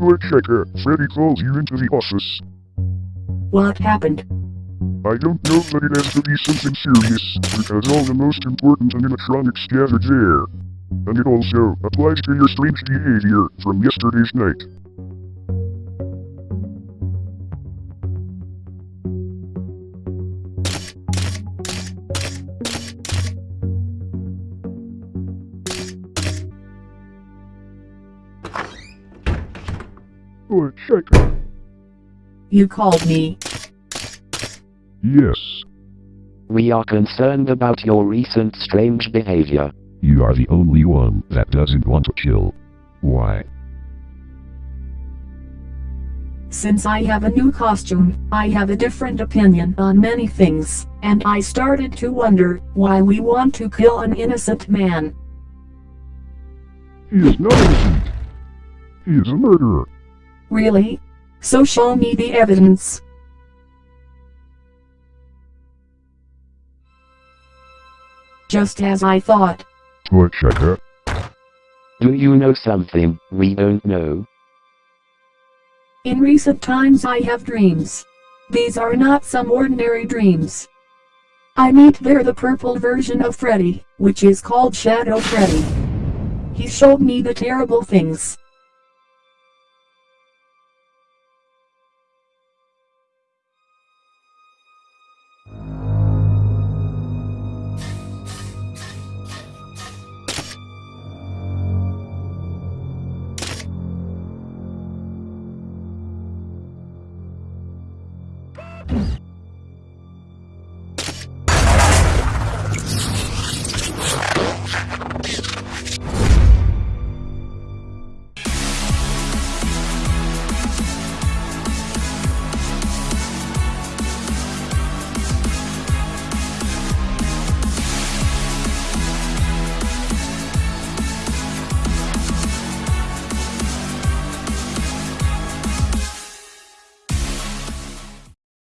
Woodchucker, Freddy called you into the office. What happened? I don't know, but it has to be something serious, because all the most important animatronics gathered there. And it also applies to your strange behavior from yesterday's night. Woodchucker. You called me. Yes, We are concerned about your recent strange behavior. You are the only one that doesn't want to kill. Why? Since I have a new costume, I have a different opinion on many things, and I started to wonder why we want to kill an innocent man. he is not innocent. He is a murderer. Really? So show me the evidence. Just as I thought. Woodchucker. Do you know something we don't know? In recent times I have dreams. These are not some ordinary dreams. I meet there the purple version of Freddy, which is called Shadow Freddy. He showed me the terrible things you